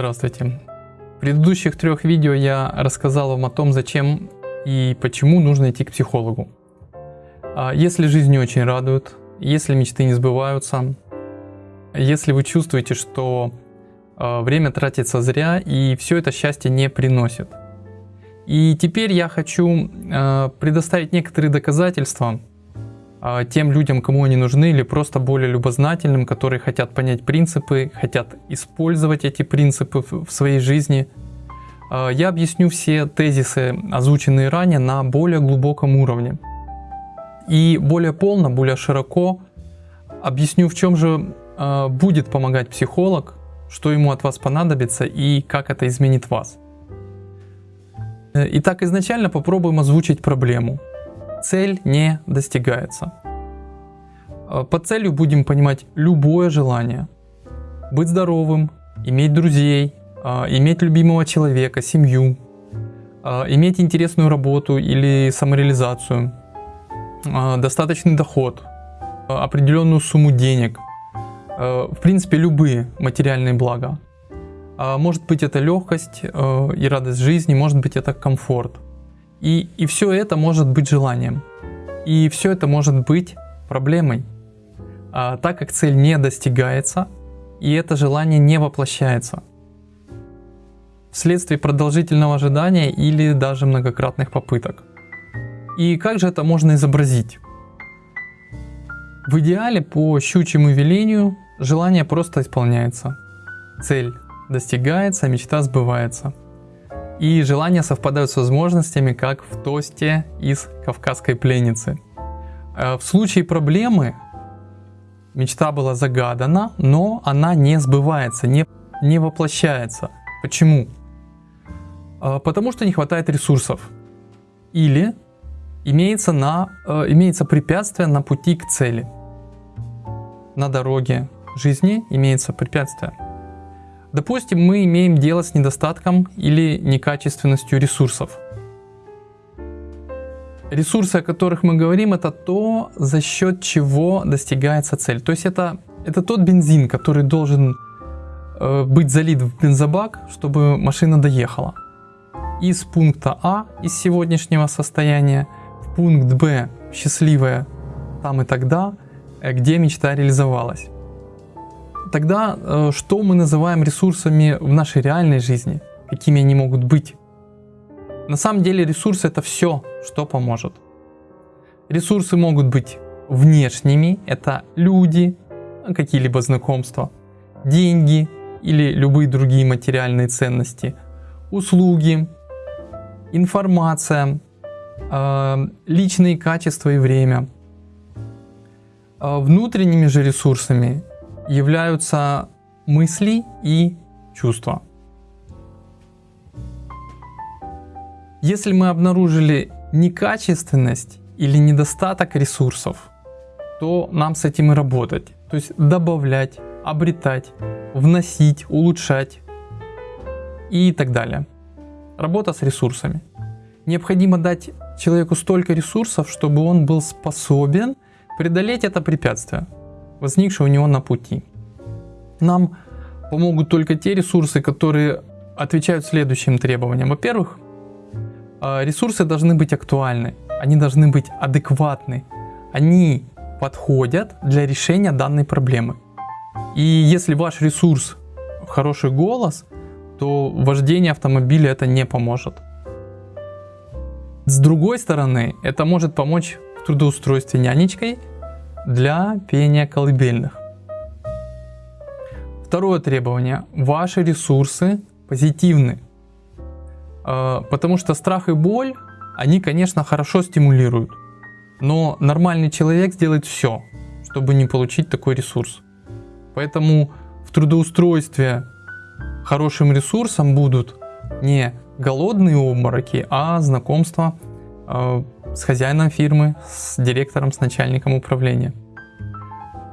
Здравствуйте. В предыдущих трех видео я рассказал вам о том, зачем и почему нужно идти к психологу. А если жизнь не очень радует, если мечты не сбываются, если вы чувствуете, что а, время тратится зря и все это счастье не приносит. И теперь я хочу а, предоставить некоторые доказательства тем людям, кому они нужны, или просто более любознательным, которые хотят понять принципы, хотят использовать эти принципы в своей жизни. А, я объясню все тезисы, озвученные ранее, на более глубоком уровне. И более полно, более широко объясню, в чем же а, будет помогать психолог, что ему от вас понадобится и как это изменит вас. Э, итак, изначально попробуем озвучить проблему – цель не достигается. Э, под целью будем понимать любое желание. Быть здоровым, иметь друзей, э, иметь любимого человека, семью, э, иметь интересную работу или самореализацию, достаточный доход, определенную сумму денег, в принципе любые материальные блага. Может быть это легкость и радость жизни, может быть это комфорт – и, и все это может быть желанием. И все это может быть проблемой, а, так как цель не достигается, и это желание не воплощается. Вследствие продолжительного ожидания или даже многократных попыток. И как же это можно изобразить? В идеале по щучьему велению желание просто исполняется. Цель достигается, мечта сбывается и желания совпадают с возможностями, как в тосте из «Кавказской пленницы». Э, в случае проблемы мечта была загадана, но она не сбывается, не, не воплощается. Почему? Э, потому что не хватает ресурсов. Или имеется, на, э, имеется препятствие на пути к цели. На дороге жизни имеется препятствие. Допустим, мы имеем дело с недостатком или некачественностью ресурсов. Ресурсы, о которых мы говорим, это то, за счет чего достигается цель. То есть это, это тот бензин, который должен э, быть залит в бензобак, чтобы машина доехала. Из пункта А, из сегодняшнего состояния, в пункт Б, счастливое там и тогда, э, где мечта реализовалась. Тогда э, что мы называем ресурсами в нашей реальной жизни? Какими они могут быть? На самом деле ресурсы это все, что поможет. Ресурсы могут быть внешними, это люди, какие-либо знакомства, деньги или любые другие материальные ценности, услуги, информация, э, личные качества и время. Э, внутренними же ресурсами являются мысли и чувства. Если мы обнаружили некачественность или недостаток ресурсов, то нам с этим и работать. То есть добавлять, обретать, вносить, улучшать и так далее. Работа с ресурсами. Необходимо дать человеку столько ресурсов, чтобы он был способен преодолеть это препятствие возникшие у него на пути. Нам помогут только те ресурсы, которые отвечают следующим требованиям. Во-первых, а, ресурсы должны быть актуальны, они должны быть адекватны, они подходят для решения данной проблемы. И если ваш ресурс хороший голос, то вождение автомобиля это не поможет. С другой стороны, это может помочь в трудоустройстве нянечкой для пения колыбельных. Второе требование. Ваши ресурсы позитивны. А, потому что страх и боль, они, конечно, хорошо стимулируют. Но нормальный человек сделает все, чтобы не получить такой ресурс. Поэтому в трудоустройстве хорошим ресурсом будут не голодные обмороки, а знакомства а, с хозяином фирмы, с директором, с начальником управления.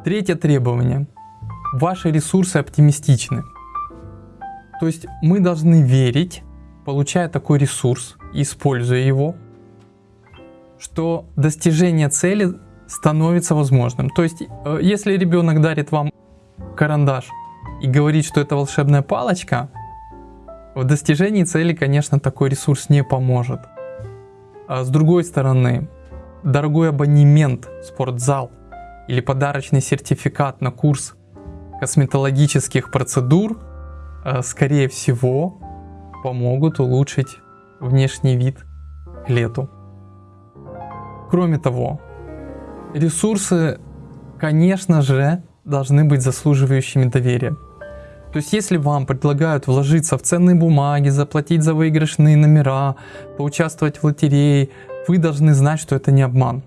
Третье требование. Ваши ресурсы оптимистичны. То есть мы должны верить, получая такой ресурс, используя его, что достижение цели становится возможным. То есть э, если ребенок дарит вам карандаш и говорит, что это волшебная палочка, В достижении цели, конечно, такой ресурс не поможет. А с другой стороны, дорогой абонемент в спортзал или подарочный сертификат на курс косметологических процедур, э, скорее всего, помогут улучшить внешний вид к лету. Кроме того, ресурсы, конечно же, должны быть заслуживающими доверия. То есть, если вам предлагают вложиться в ценные бумаги, заплатить за выигрышные номера, поучаствовать в лотерее, вы должны знать, что это не обман.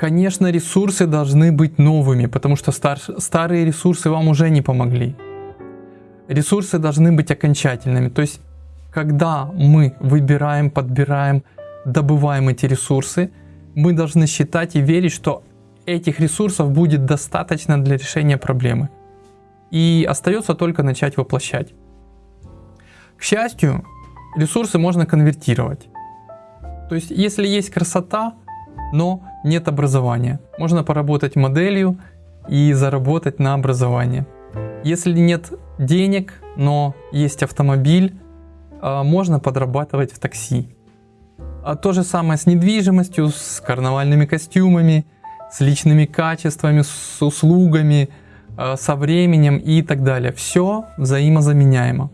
Конечно, ресурсы должны быть новыми, потому что стар старые ресурсы вам уже не помогли. Ресурсы должны быть окончательными. То есть, когда мы выбираем, подбираем, добываем эти ресурсы, мы должны считать и верить, что этих ресурсов будет достаточно для решения проблемы. И остается только начать воплощать. К счастью, ресурсы можно конвертировать. То есть, если есть красота, но нет образования, можно поработать моделью и заработать на образование. Если нет денег, но есть автомобиль, а, можно подрабатывать в такси. А то же самое с недвижимостью, с карнавальными костюмами, с личными качествами, с услугами, со временем и так далее. Все взаимозаменяемо.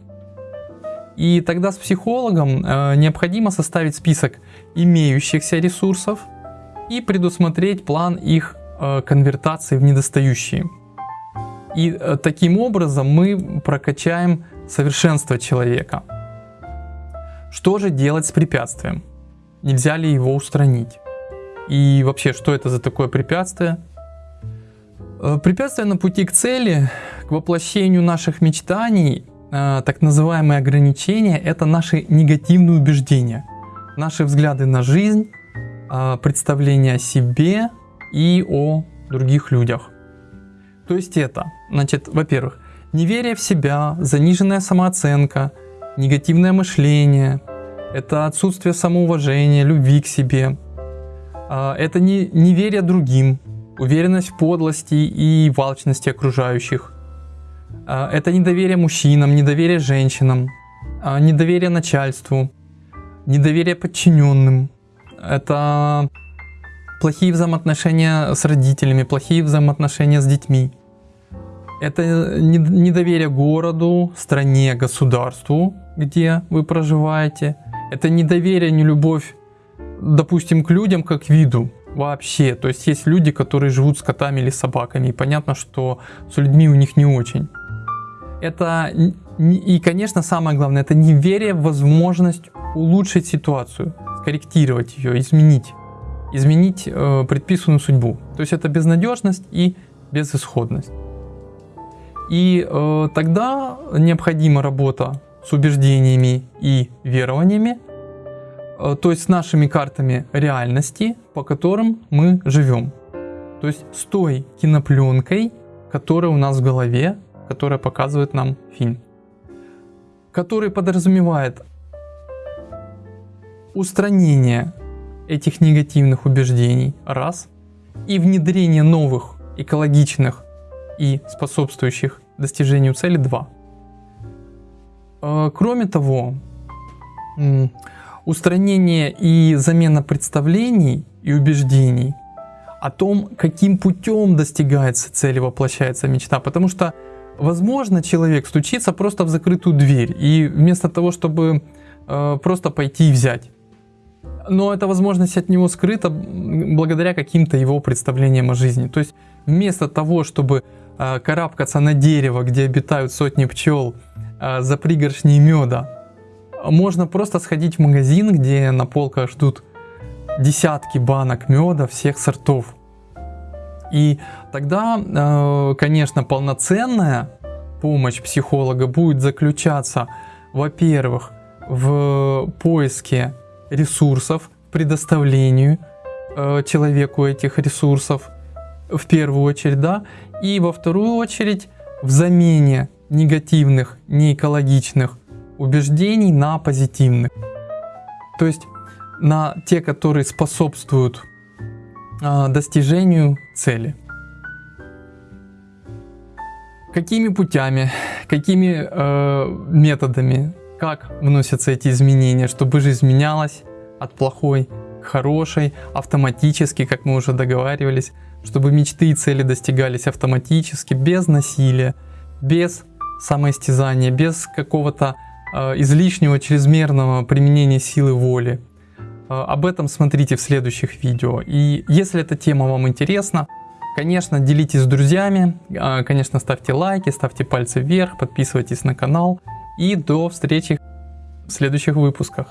И тогда с психологом а, необходимо составить список имеющихся ресурсов и предусмотреть план их конвертации в недостающие. И э, таким образом мы прокачаем совершенство человека. Что же делать с препятствием? Нельзя ли его устранить? И вообще, что это за такое препятствие? Э, препятствие на пути к цели, к воплощению наших мечтаний, э, так называемые ограничения, это наши негативные убеждения, наши взгляды на жизнь, представления о себе и о других людях. То есть это, значит, во-первых, неверие в себя, заниженная самооценка, негативное мышление, это отсутствие самоуважения, любви к себе, это не, неверие другим, уверенность в подлости и волчности окружающих, а, это недоверие мужчинам, недоверие женщинам, а, недоверие начальству, недоверие подчиненным, это плохие взаимоотношения с родителями, плохие взаимоотношения с детьми. Это недоверие городу, стране, государству, где вы проживаете. Это недоверие, не любовь, допустим, к людям как виду вообще. То есть есть люди, которые живут с котами или собаками. И понятно, что с людьми у них не очень. Это и, конечно, самое главное, это неверие в возможность улучшить ситуацию, скорректировать ее, изменить изменить э, предписанную судьбу. То есть это безнадежность и безысходность. И э, тогда необходима работа с убеждениями и верованиями, то есть с нашими картами реальности, по которым мы живем. То есть с той кинопленкой, которая у нас в голове, которая показывает нам фильм. Который подразумевает устранение этих негативных убеждений, раз, и внедрение новых экологичных и способствующих достижению цели, два. Э, кроме того, устранение и замена представлений и убеждений о том, каким путем достигается цель и воплощается мечта. Потому что, возможно, человек стучится просто в закрытую дверь, и вместо того, чтобы э, просто пойти и взять, но эта возможность от него скрыта благодаря каким-то его представлениям о жизни. То есть вместо того, чтобы э, карабкаться на дерево, где обитают сотни пчел, э, за пригоршней меда, можно просто сходить в магазин, где на полках ждут десятки банок меда всех сортов. И тогда, э, конечно, полноценная помощь психолога будет заключаться, во-первых, в поиске ресурсов, предоставлению э, человеку этих ресурсов в первую очередь, да, и во вторую очередь в замене негативных, неэкологичных убеждений на позитивных. То есть на те, которые способствуют э, достижению цели. Какими путями, какими э, методами, как вносятся эти изменения, чтобы жизнь менялась от плохой к хорошей, автоматически, как мы уже договаривались, чтобы мечты и цели достигались автоматически, без насилия, без самоистязания, без какого-то излишнего чрезмерного применения силы воли. Э, об этом смотрите в следующих видео. И если эта тема вам интересна, конечно, делитесь с друзьями, э, конечно, ставьте лайки, ставьте пальцы вверх, подписывайтесь на канал. И до встречи в следующих выпусках.